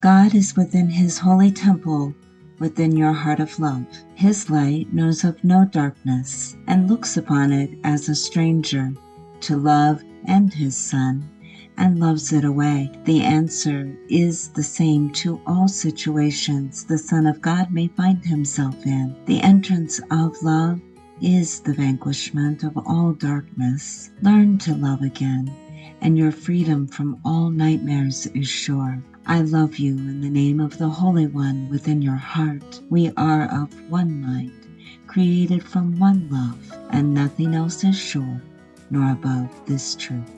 God is within his holy temple, within your heart of love. His light knows of no darkness, and looks upon it as a stranger to love and his Son, and loves it away. The answer is the same to all situations the Son of God may find himself in. The entrance of love is the vanquishment of all darkness. Learn to love again, and your freedom from all nightmares is sure. I love you in the name of the Holy One within your heart. We are of one mind, created from one love, and nothing else is sure nor above this truth.